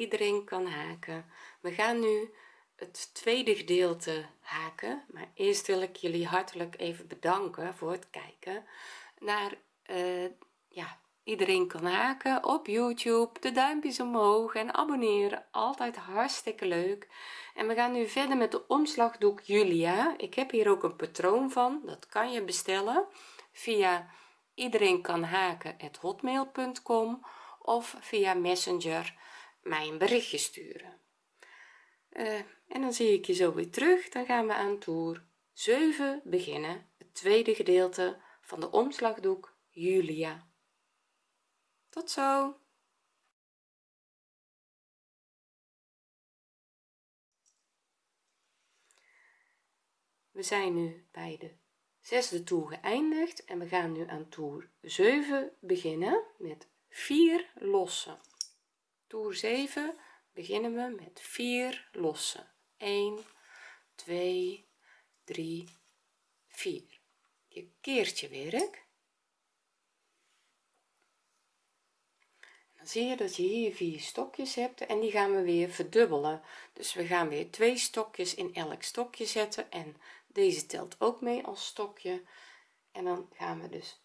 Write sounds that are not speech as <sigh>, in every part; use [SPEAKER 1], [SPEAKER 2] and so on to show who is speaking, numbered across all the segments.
[SPEAKER 1] iedereen kan haken. We gaan nu het tweede gedeelte haken maar eerst wil ik jullie hartelijk even bedanken voor het kijken naar uh, ja iedereen kan haken op youtube. De duimpjes omhoog en abonneren. Altijd hartstikke leuk. En we gaan nu verder met de omslagdoek julia. Ik heb hier ook een patroon van. Dat kan je bestellen via iedereen kan haken hotmail.com of via messenger mij een berichtje sturen. Uh, en dan zie ik je zo weer terug. Dan gaan we aan toer 7 beginnen. Het tweede gedeelte van de omslagdoek julia. Tot zo. We zijn nu bij de zesde toer geëindigd en we gaan nu aan toer 7 beginnen met 4 lossen toer 7 beginnen we met 4 lossen. 1 2 3 4 je keert je werk. Dan zie je dat je hier vier stokjes hebt en die gaan we weer verdubbelen. Dus we gaan weer twee stokjes in elk stokje zetten en deze telt ook mee als stokje. En dan gaan we dus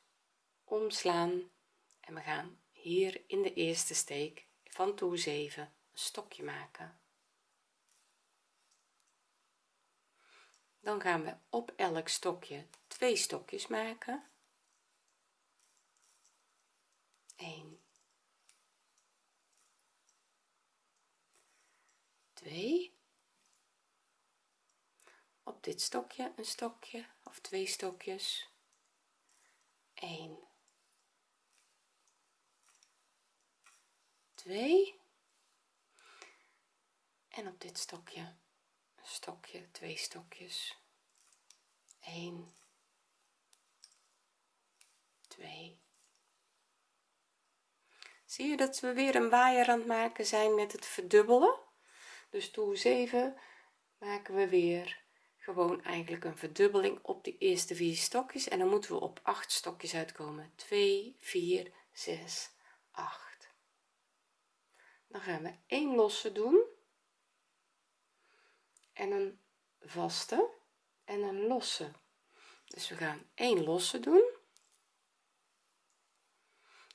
[SPEAKER 1] omslaan en we gaan hier in de eerste steek van toer 7 een stokje maken. Dan gaan we op elk stokje twee stokjes maken. 1 2 op dit stokje een stokje of twee stokjes. 1 2 en op dit stokje stokje twee stokjes. 1 2 zie je dat we weer een waaier aan het maken zijn met het verdubbelen? Dus toer 7 maken we weer gewoon eigenlijk een verdubbeling op de eerste vier stokjes. En dan moeten we op 8 stokjes uitkomen. 2 4 6 8 dan gaan we 1 losse doen. En een vaste en een losse. Dus we gaan 1 losse doen.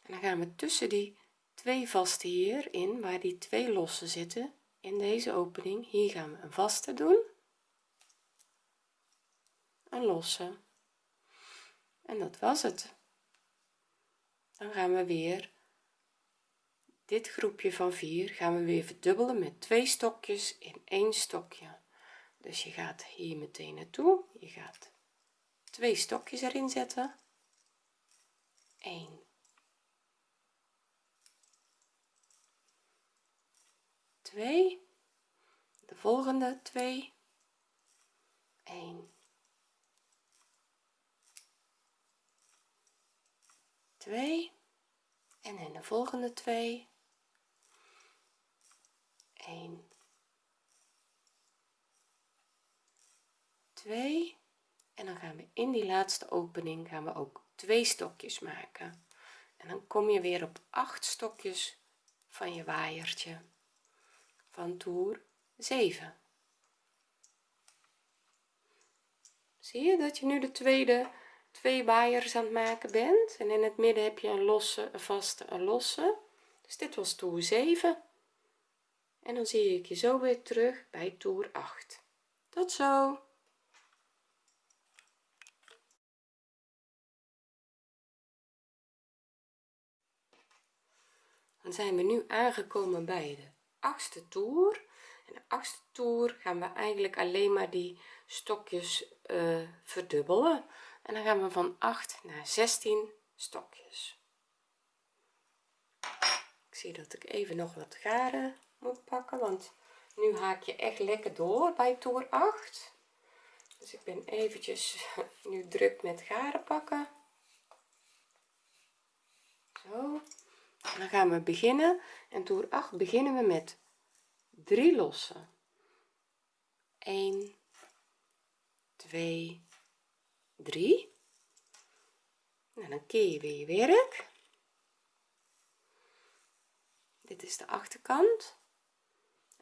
[SPEAKER 1] En dan gaan we tussen die twee vaste hierin waar die twee losse zitten in deze opening hier gaan we een vaste doen. Een losse. En dat was het. Dan gaan we weer dit groepje van 4 gaan we weer verdubbelen met twee stokjes in één stokje. Dus je gaat hier meteen naartoe. Je gaat twee stokjes erin zetten. 1 2 de volgende 2 1 2 en in de volgende 2 1 2 en dan gaan we in die laatste opening gaan we ook twee stokjes maken. En dan kom je weer op 8 stokjes van je waaiertje van toer 7 zie je dat je nu de tweede twee waaiers aan het maken bent? En in het midden heb je een losse een vaste een losse. Dus dit was toer 7 en dan zie ik je zo weer terug bij toer 8 tot zo zijn we nu aangekomen bij de achtste toer. En de achtste toer gaan we eigenlijk alleen maar die stokjes uh, verdubbelen. En dan gaan we van 8 naar 16 stokjes. Ik zie dat ik even nog wat garen moet pakken want nu haak je echt lekker door bij toer 8 dus ik ben eventjes <laughs> nu druk met garen pakken. Zo dan gaan we beginnen. En toer 8 beginnen we met 3 lossen. 1 2 3 en dan keer je weer je werk. Dit is de achterkant.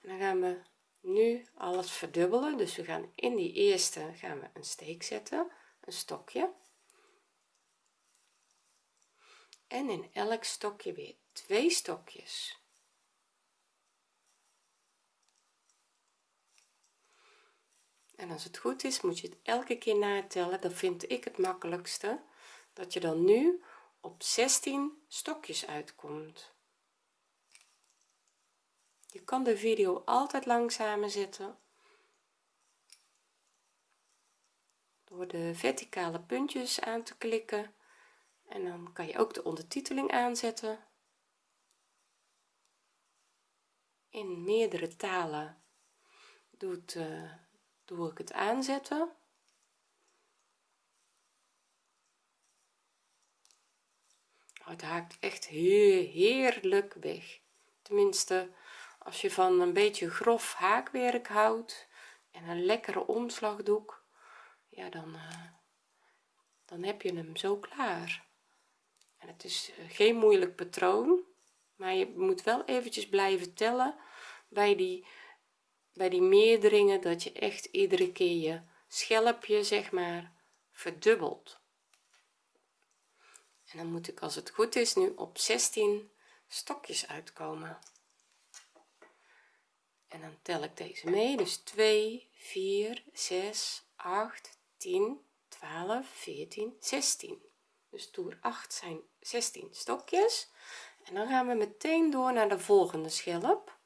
[SPEAKER 1] En dan gaan we nu alles verdubbelen. Dus we gaan in die eerste gaan we een steek zetten een stokje en in elk stokje weer twee stokjes. En als het goed is moet je het elke keer natellen. Dan vind ik het makkelijkste dat je dan nu op 16 stokjes uitkomt. Je kan de video altijd langzamer zetten. Door de verticale puntjes aan te klikken en dan kan je ook de ondertiteling aanzetten. In meerdere talen doet, uh, doe ik het aanzetten. Oh, het haakt echt heerlijk weg. Tenminste als je van een beetje grof haakwerk houdt en een lekkere omslagdoek ja dan uh, dan heb je hem zo klaar en het is eh, geen moeilijk patroon maar je moet wel eventjes blijven tellen bij die bij die meerderingen dat je echt iedere keer je schelpje zeg maar verdubbelt. En dan moet ik als het goed is nu op 16 stokjes uitkomen. En dan tel ik deze mee dus 2 4 6 8 10 12 14 16 dus toer 8 zijn 16 stokjes. En dan gaan we meteen door naar de volgende schelp.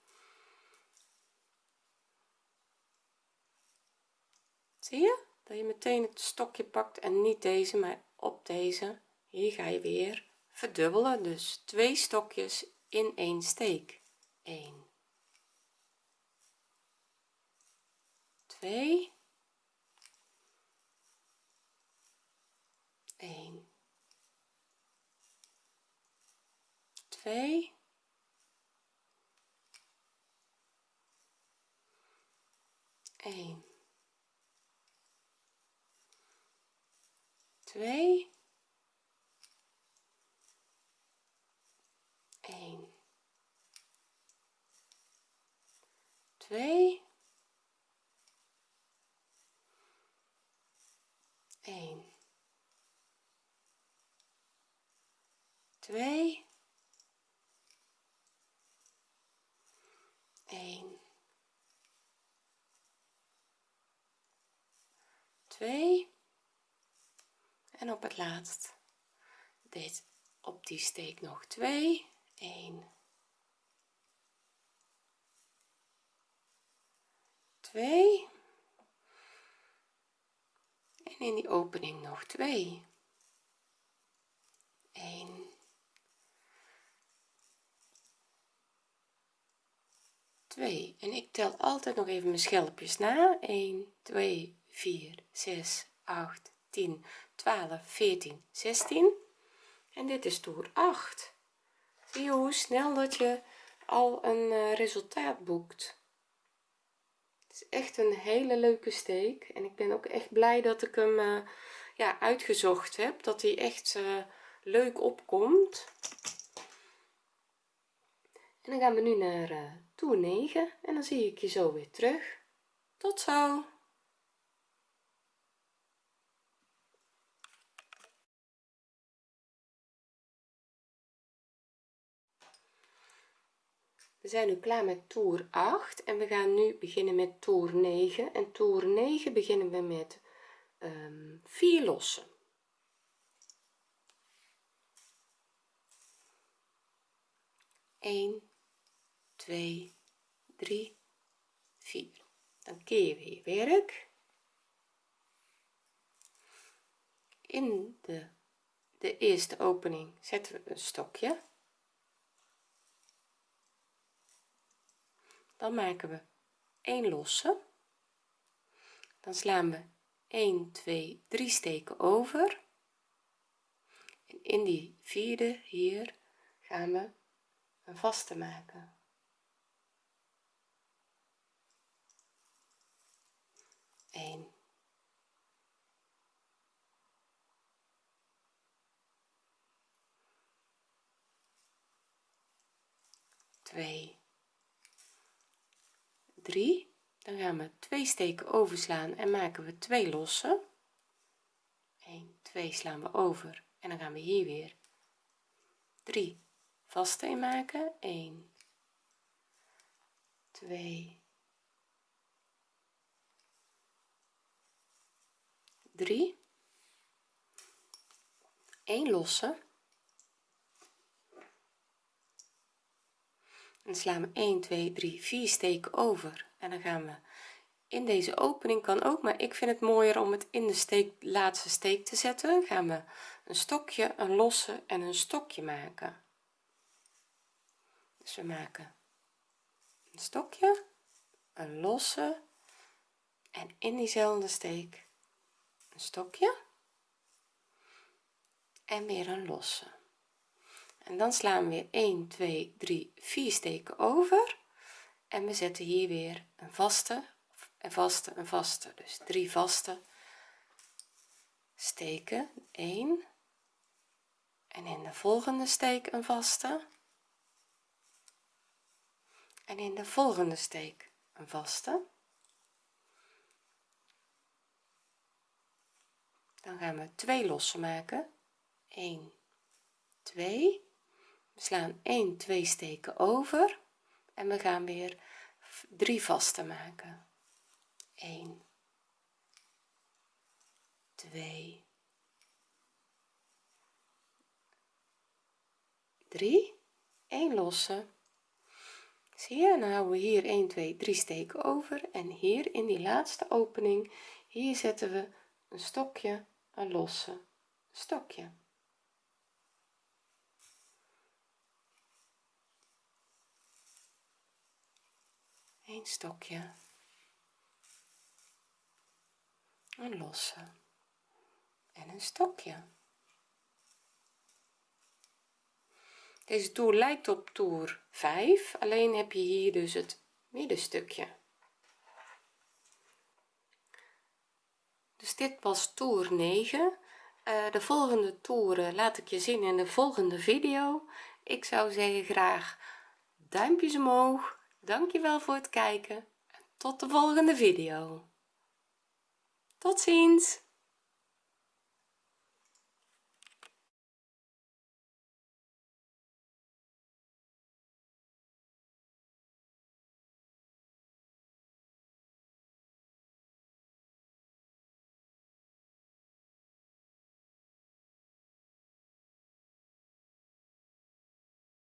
[SPEAKER 1] Zie je? Dat je meteen het stokje pakt en niet deze maar op deze. Hier ga je weer verdubbelen. Dus twee stokjes in één steek. 1 2 1 2 1 2 1 2 1 2 1 2 en op het laatst dit op die steek nog 2 1 2 en in die opening nog 2 1 2 en ik tel altijd nog even mijn schelpjes na. 1 2 4 6 8 10 12 14 16 en dit is toer 8 zie je hoe snel dat je al een uh, resultaat boekt? Het is echt een hele leuke steek. En ik ben ook echt blij dat ik hem uh, ja uitgezocht heb dat hij echt uh, leuk opkomt. En dan gaan we nu naar toer 9 en dan zie ik je zo weer terug. Tot zo we zijn nu klaar met toer 8 en we gaan nu beginnen met toer 9 en toer 9 beginnen we met um, 4 lossen. 1 2 3 4 dan keer je je werk. In de de eerste opening zetten we een stokje dan maken we 1 losse. Dan slaan we 1 2 3 steken over. En in die vierde hier gaan we een vaste maken. 1 2 2 3 dan gaan we twee steken overslaan en maken we twee losse. 1 2 slaan we over en dan gaan we hier weer. 3 vaste in maken 1 2 3 1 losse en slaan we 1 2 3 4 steken over. En dan gaan we. In deze opening kan ook maar ik vind het mooier om het in de steek laatste steek te zetten. Gaan we een stokje een losse en een stokje maken. Dus we maken een stokje een losse en in diezelfde steek een stokje en weer een losse en dan slaan we weer 1 2 3 4 steken over. En we zetten hier weer een vaste een vaste een vaste. Dus drie vaste steken 1 en in de volgende steek een vaste. En in de volgende steek een vaste. Dan gaan we twee losse maken. 1 2 we slaan 1 2 steken over en we gaan weer drie vaste maken. 1 2 3 1 losse. Zie je? Dan houden we hier 1 2 3 steken over en hier in die laatste opening hier zetten we een stokje een losse stokje een stokje. Een losse. En een stokje. Deze toer lijkt op toer 5 alleen heb je hier dus het middenstukje. Dus dit was toer 9 uh, de volgende toeren laat ik je zien in de volgende video. Ik zou zeggen graag duimpjes omhoog dankjewel voor het kijken en tot de volgende video. Tot ziens